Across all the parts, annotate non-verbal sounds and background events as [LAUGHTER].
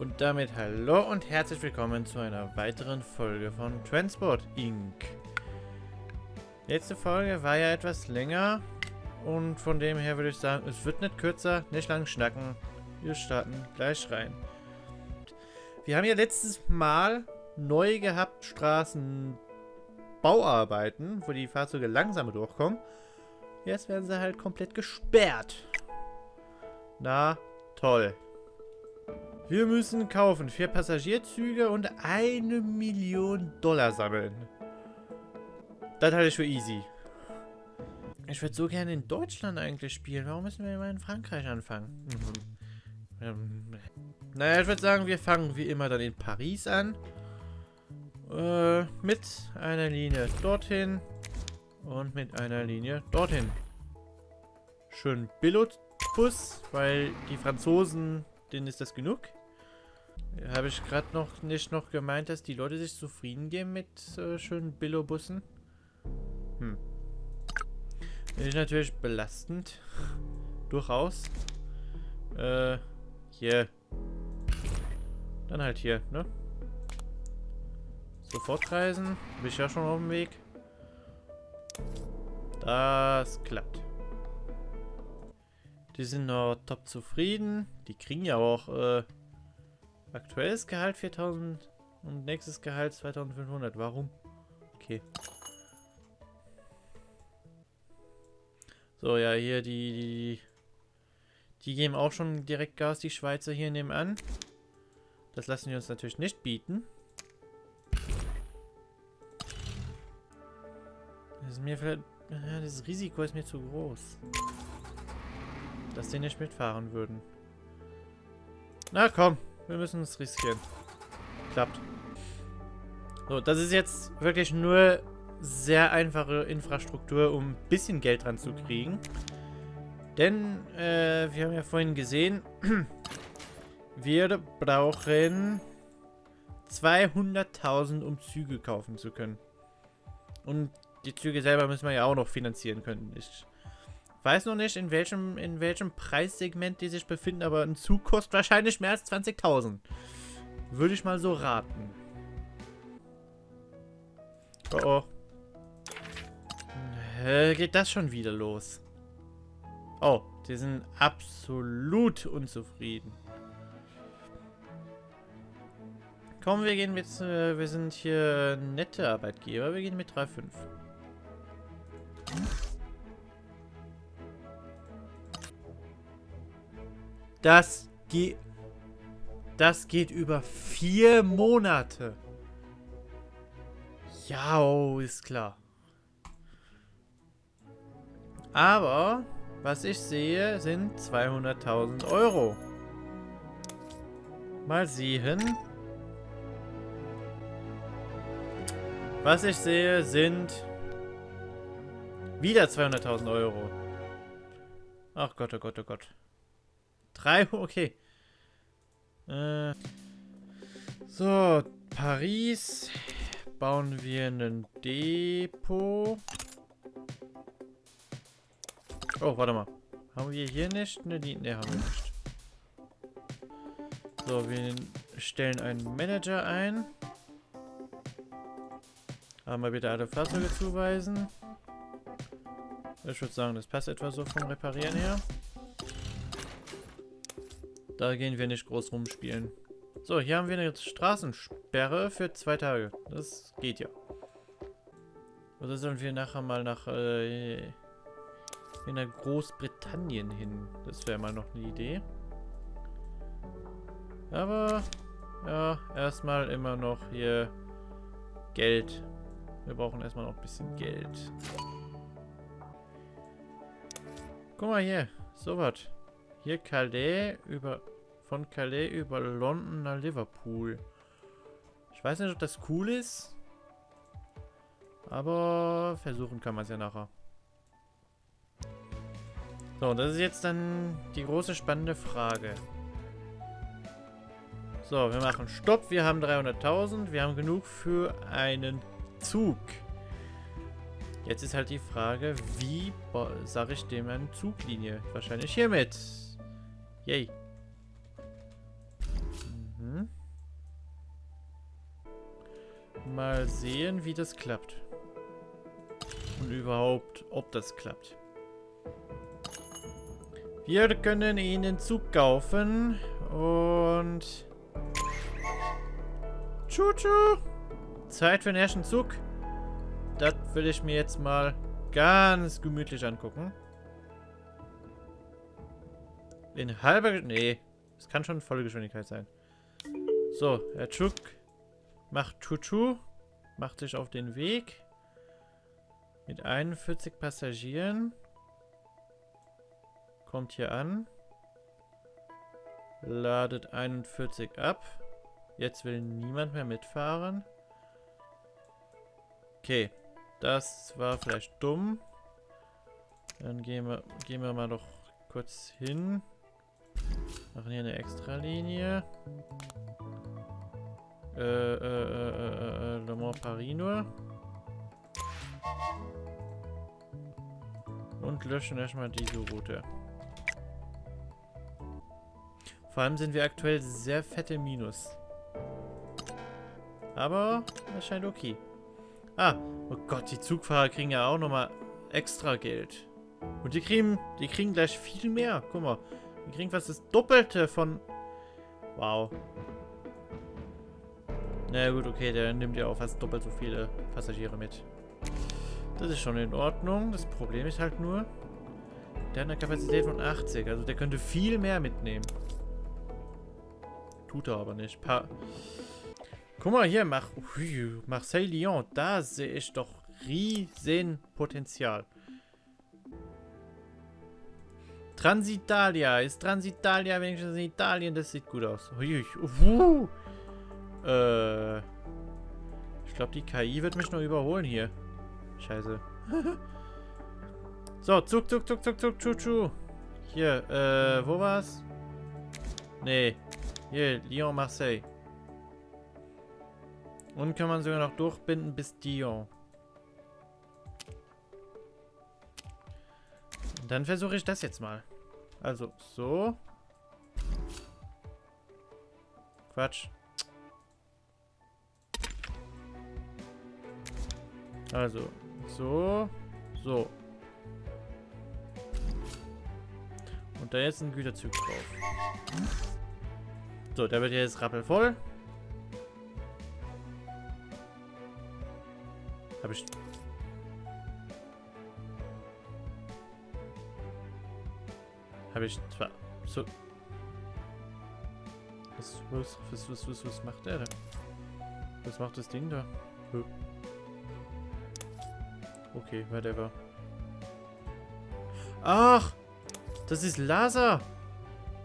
Und damit hallo und herzlich willkommen zu einer weiteren Folge von Transport Inc. Letzte Folge war ja etwas länger und von dem her würde ich sagen, es wird nicht kürzer, nicht lang schnacken. Wir starten gleich rein. Wir haben ja letztes Mal neu gehabt Straßenbauarbeiten, wo die Fahrzeuge langsamer durchkommen. Jetzt werden sie halt komplett gesperrt. Na, toll. Wir müssen kaufen vier Passagierzüge und eine Million Dollar sammeln. Das halte ich für easy. Ich würde so gerne in Deutschland eigentlich spielen. Warum müssen wir immer in Frankreich anfangen? Mhm. Ähm, naja, ich würde sagen, wir fangen wie immer dann in Paris an. Äh, mit einer Linie dorthin und mit einer Linie dorthin. Schön Billot-Bus, weil die Franzosen, denen ist das genug. Habe ich gerade noch nicht noch gemeint, dass die Leute sich zufrieden geben mit äh, schönen Billo-Bussen? Hm. Ist natürlich belastend. [LAUGHS] Durchaus. Äh, hier. Dann halt hier, ne? Sofort reisen. Bin ich ja schon auf dem Weg. Das klappt. Die sind noch top zufrieden. Die kriegen ja auch äh, aktuelles Gehalt 4000 und nächstes Gehalt 2500. Warum? Okay. So, ja, hier die, die... Die geben auch schon direkt Gas, die Schweizer hier nebenan. Das lassen wir uns natürlich nicht bieten. Das ist mir vielleicht... Ja, das Risiko ist mir zu groß. Dass die nicht mitfahren würden. Na komm, wir müssen es riskieren. Klappt. So, das ist jetzt wirklich nur sehr einfache Infrastruktur, um ein bisschen Geld dran zu kriegen. Denn, äh, wir haben ja vorhin gesehen, [CLEARS THROAT] wir brauchen 200.000, um Züge kaufen zu können. Und die Züge selber müssen wir ja auch noch finanzieren können. Ich weiß noch nicht, in welchem, in welchem Preissegment die sich befinden, aber ein Zug kostet wahrscheinlich mehr als 20.000. Würde ich mal so raten. Oh oh. Äh, geht das schon wieder los? Oh, die sind absolut unzufrieden. Komm, wir gehen mit, äh, wir sind hier nette Arbeitgeber, wir gehen mit 3,5. Das geht, das geht über vier Monate. Ja, oh, ist klar. Aber, was ich sehe, sind 200.000 Euro. Mal sehen. Was ich sehe, sind wieder 200.000 Euro. Ach Gott, oh Gott, oh Gott. Drei, [LAUGHS] okay. Äh, so, Paris. Bauen wir ein Depot. Oh, warte mal. Haben wir hier nicht? Ne, ne, haben wir nicht. So, wir stellen einen Manager ein. Wir bitte alle Fahrzeuge zuweisen. Ich würde sagen, das passt etwa so vom Reparieren her. Da gehen wir nicht groß rumspielen. So, hier haben wir eine Straßensperre für zwei Tage. Das geht ja. Oder sollen wir nachher mal nach äh, in der Großbritannien hin. Das wäre mal noch eine Idee. Aber, ja, erstmal immer noch hier Geld. Wir brauchen erstmal noch ein bisschen Geld. Guck mal hier, so was. Hier Calais über von Calais über London nach Liverpool. Ich weiß nicht, ob das cool ist. Aber versuchen kann man es ja nachher. So, das ist jetzt dann die große spannende Frage. So, wir machen Stopp. Wir haben 300.000. Wir haben genug für einen Zug. Jetzt ist halt die Frage, wie sage ich dem eine Zuglinie? Wahrscheinlich hiermit. Yay. Mal sehen, wie das klappt. Und überhaupt, ob das klappt. Wir können ihn den Zug kaufen und... Tschu-tschu! Zeit für den ersten Zug. Das will ich mir jetzt mal ganz gemütlich angucken. In halber... Nee, es kann schon volle Geschwindigkeit sein. So, Herr Chuk macht Chuchu, macht sich auf den Weg mit 41 Passagieren. Kommt hier an. Ladet 41 ab. Jetzt will niemand mehr mitfahren. Okay, das war vielleicht dumm. Dann gehen wir, gehen wir mal noch kurz hin. Machen hier eine Extralinie. Äh, äh, äh, äh, äh, Le Mans Paris nur. Und löschen erstmal diese Route. Vor allem sind wir aktuell sehr fette Minus. Aber es scheint okay. Ah, oh Gott, die Zugfahrer kriegen ja auch nochmal extra Geld. Und die kriegen, die kriegen gleich viel mehr. Guck mal, die kriegen fast das Doppelte von... Wow. Na gut, okay, der nimmt ja auch fast doppelt so viele Passagiere mit. Das ist schon in Ordnung. Das Problem ist halt nur, der hat eine Kapazität von 80. Also der könnte viel mehr mitnehmen. Tut er aber nicht. Pa Guck mal hier, mach Marseille-Lyon. Da sehe ich doch riesen Potenzial. Transitalia. Ist Transitalia wenigstens in Italien? Das sieht gut aus. Ui, uh, äh, ich glaube, die KI wird mich noch überholen hier. Scheiße. so, zuck, zuck, zuck, zuck, zuck, tschu, tschu. Hier, äh, wo war's? Nee. Hier, Lyon, Marseille. Und kann man sogar noch durchbinden bis Dion. Dann versuche ich das jetzt mal. Also, so. Quatsch. Also, so, so. Und da ist ein Güterzug drauf. So, der wird jetzt rappelvoll. Habe ich... Habe ich zwar... So... Was, was, was, was, was, was macht der da? Was macht das Ding da? Okay, whatever. Ach! Das ist Lazar!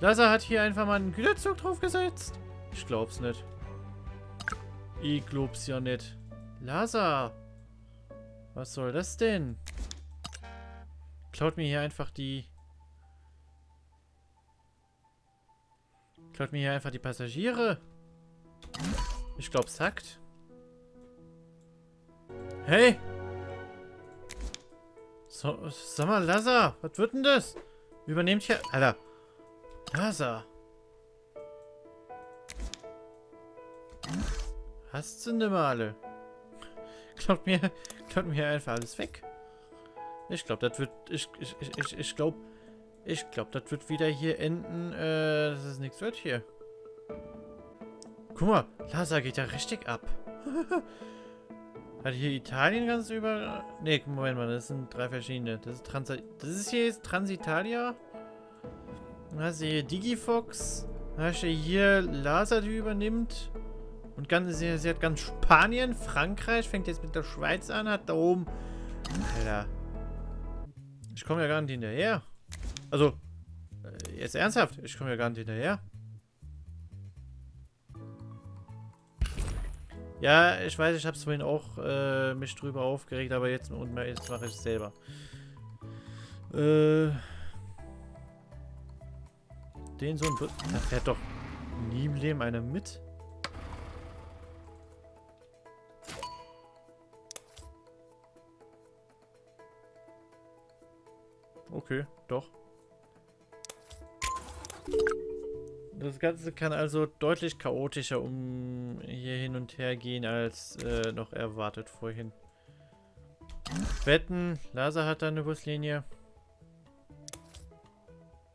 Lazar hat hier einfach mal einen Güterzug draufgesetzt. Ich glaub's nicht. Ich glaub's ja nicht. Lazar! Was soll das denn? Klaut mir hier einfach die... Klaut mir hier einfach die Passagiere. Ich glaub's hackt. Hey! So, sag mal, Lazar, was wird denn das? Übernehmt hier... Alter. Lazar. Hast du ne Male? Klaut mir, [LAUGHS] klaut mir einfach alles weg. Ich glaube, das wird... Ich, ich, ich, ich glaube... Ich glaube, das wird wieder hier enden, äh, dass es nichts wird hier. Guck mal, Lazar geht ja richtig ab. [LAUGHS] Hat hier Italien ganz über... Ne, Moment mal, das sind drei verschiedene. Das ist Trans... Das ist hier jetzt Transitalia. Dann hast du hier Digifox. Dann hast du hier Laser, die übernimmt. Und ganz, sie, sie hat ganz Spanien, Frankreich, fängt jetzt mit der Schweiz an, hat da oben... Alter. Ich komme ja gar nicht hinterher. Also, äh, jetzt ernsthaft, ich komme ja gar nicht hinterher. Ja, ich weiß, ich habe es vorhin auch äh, mich drüber aufgeregt, aber jetzt, jetzt mache ich es selber. Äh, den so ein... Da fährt doch nie im Leben einer mit. Okay, doch. Das Ganze kann also deutlich chaotischer um hier hin und her gehen, als äh, noch erwartet vorhin. Wetten, Laser hat da eine Buslinie.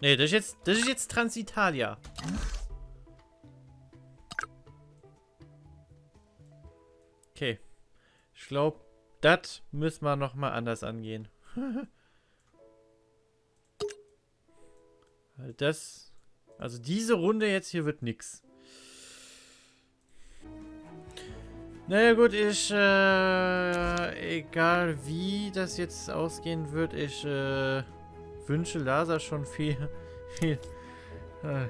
Ne, das ist jetzt, das ist jetzt Transitalia. Okay. Ich glaube, das müssen wir nochmal anders angehen. [LAUGHS] das, also diese Runde jetzt hier wird nix. Naja gut, ich, äh, egal wie das jetzt ausgehen wird, ich, äh, wünsche Lasa schon viel, [LAUGHS] viel, äh.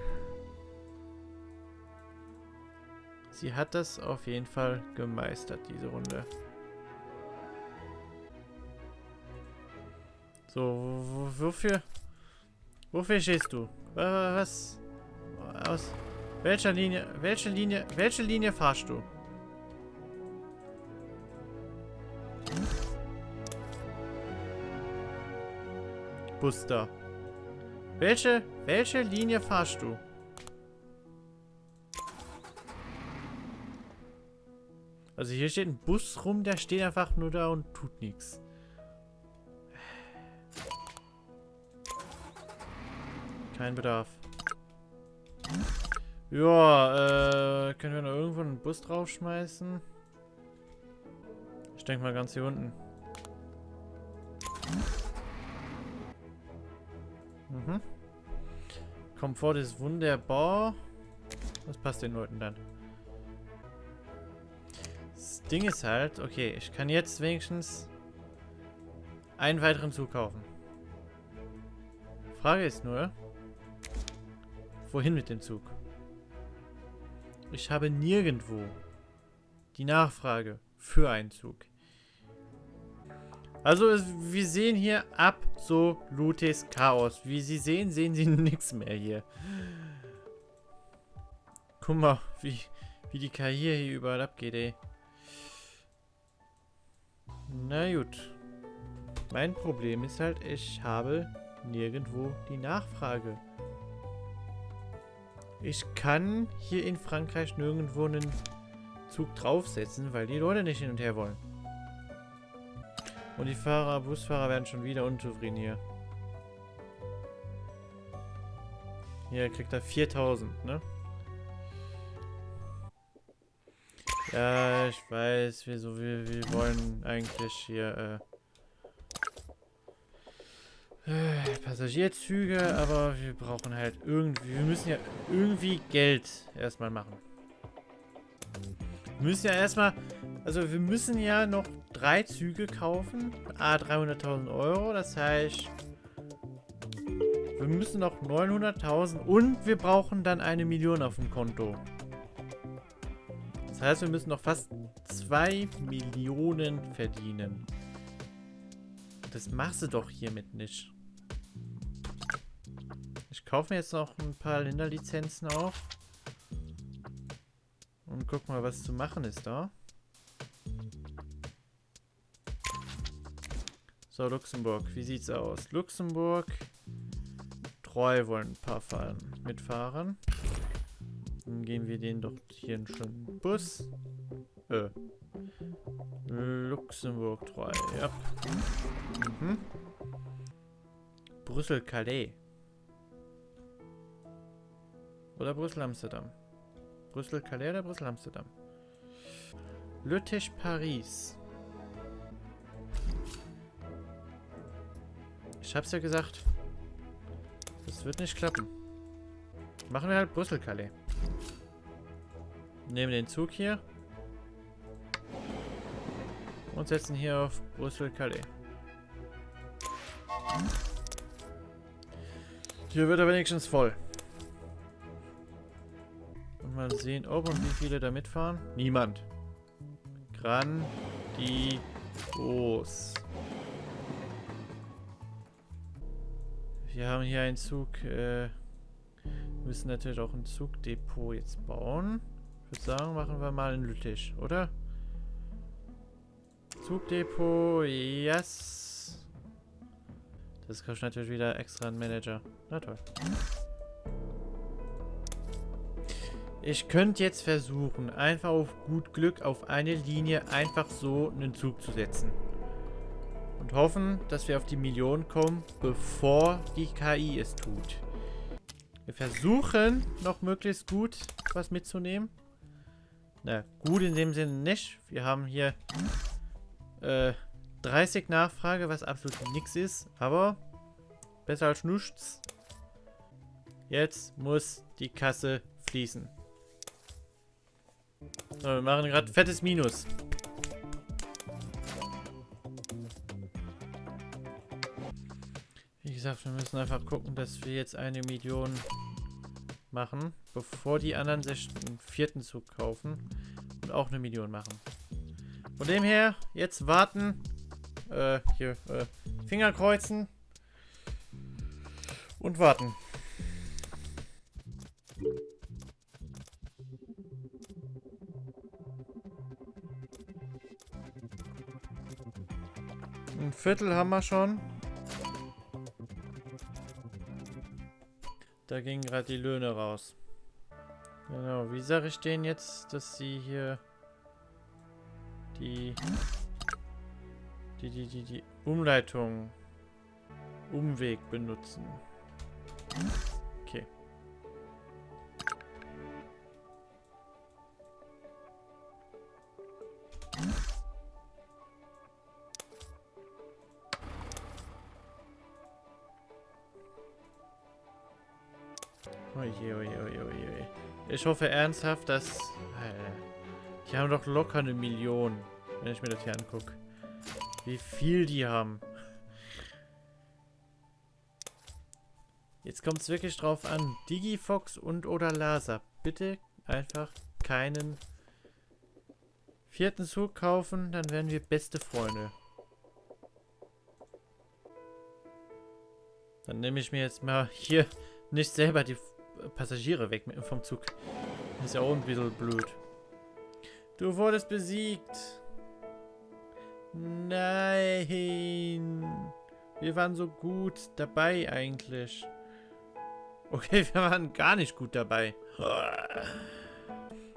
Sie hat das auf jeden Fall gemeistert, diese Runde. So, wofür, wofür stehst du? Was, aus welcher Linie, welche Linie, welche Linie fahrst du? Buster. Welche, welche Linie fahrst du? Also hier steht ein Bus rum, der steht einfach nur da und tut nichts. Kein Bedarf. Ja, äh, können wir noch irgendwo einen Bus draufschmeißen? Ich denke mal ganz hier unten. Mhm. Komfort ist wunderbar. Das passt den Leuten dann. Das Ding ist halt, okay, ich kann jetzt wenigstens einen weiteren Zug kaufen. Frage ist nur, wohin mit dem Zug? Ich habe nirgendwo die Nachfrage für einen Zug. Also wir sehen hier absolutes Chaos. Wie Sie sehen, sehen Sie [LAUGHS] nichts mehr hier. Guck mal, wie, wie die Karriere hier überall abgeht, ey. Na gut. Mein Problem ist halt, ich habe nirgendwo die Nachfrage. Ich kann hier in Frankreich nirgendwo einen Zug draufsetzen, weil die Leute nicht hin und her wollen. Und die Fahrer, Busfahrer werden schon wieder unzufrieden hier. Hier kriegt er 4000, ne? Ja, ich weiß, wir, so, wir, wir wollen eigentlich hier äh, äh, Passagierzüge, aber wir brauchen halt irgendwie, wir müssen ja irgendwie Geld erstmal machen. Wir müssen ja erstmal, also wir müssen ja noch drei Züge kaufen. Ah, 300.000 Euro. Das heißt, wir müssen noch 900.000 und wir brauchen dann eine Million auf dem Konto. Das heißt, wir müssen noch fast 2 Millionen verdienen. Das machst du doch hiermit nicht. Kaufe mir jetzt noch ein paar Länderlizenzen auf. Und guck mal, was zu machen ist da. So, Luxemburg. Wie sieht's aus? Luxemburg. Treu wollen ein paar fahren, mitfahren. Dann gehen wir den doch hier einen schönen Bus. Äh. Luxemburg treu, ja. Mhm. Brüssel-Calais. Oder Brüssel-Amsterdam. Brüssel-Calais oder Brüssel-Amsterdam? Lüttich-Paris. Ich hab's ja gesagt. Das wird nicht klappen. Machen wir halt Brüssel-Calais. Nehmen den Zug hier. Und setzen hier auf Brüssel-Calais. Hier wird er wenigstens voll. Mal sehen, ob und wie viele da mitfahren. Niemand. Grandios. Wir haben hier einen Zug. Äh, müssen natürlich auch ein Zugdepot jetzt bauen. Ich würde sagen, machen wir mal einen Lüttich, oder? Zugdepot, yes. Das kostet natürlich wieder extra einen Manager. Na toll. Ich könnte jetzt versuchen, einfach auf gut Glück auf eine Linie einfach so einen Zug zu setzen. Und hoffen, dass wir auf die Million kommen, bevor die KI es tut. Wir versuchen, noch möglichst gut was mitzunehmen. Na, gut in dem Sinne nicht. Wir haben hier äh, 30 Nachfrage, was absolut nichts ist. Aber besser als nichts. Jetzt muss die Kasse fließen. Wir machen gerade fettes Minus. Wie gesagt, wir müssen einfach gucken, dass wir jetzt eine Million machen, bevor die anderen einen vierten Zug kaufen und auch eine Million machen. Von dem her, jetzt warten, äh, hier, äh, Finger kreuzen und warten. Ein Viertel haben wir schon. Da gingen gerade die Löhne raus. Genau, wie sage ich denen jetzt, dass sie hier die die die die die Umleitung Umweg benutzen. Okay. Oje, oje, oje, oje. Ich hoffe ernsthaft, dass... Die haben doch locker eine Million, wenn ich mir das hier angucke. Wie viel die haben. Jetzt kommt es wirklich drauf an. Digifox und oder Laser. Bitte einfach keinen vierten Zug kaufen, dann werden wir beste Freunde. Dann nehme ich mir jetzt mal hier nicht selber die Passagiere weg vom Zug. Ist ja auch ein bisschen blöd. Du wurdest besiegt. Nein. Wir waren so gut dabei eigentlich. Okay, [LAUGHS] wir waren gar nicht gut dabei.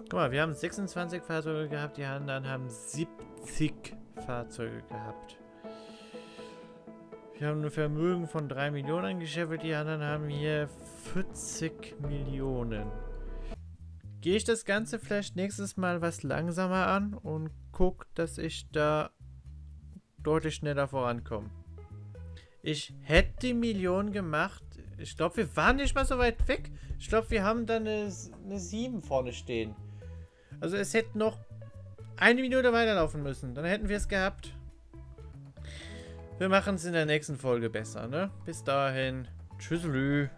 Guck mal, wir haben 26 Fahrzeuge gehabt, die anderen haben 70 Fahrzeuge gehabt. Wir haben ein Vermögen von 3 Millionen gescheffelt, die anderen haben hier 40 Millionen. Gehe ich das Ganze vielleicht nächstes Mal was langsamer an und gucke, dass ich da deutlich schneller vorankomme. Ich hätte die Million gemacht. Ich glaube, wir waren nicht mal so weit weg. Ich glaube, wir haben da eine, eine 7 vorne stehen. Also es hätte noch eine Minute weiterlaufen müssen. Dann hätten wir es gehabt. Wir machen es in der nächsten Folge besser, ne? Bis dahin. Tschüsselü.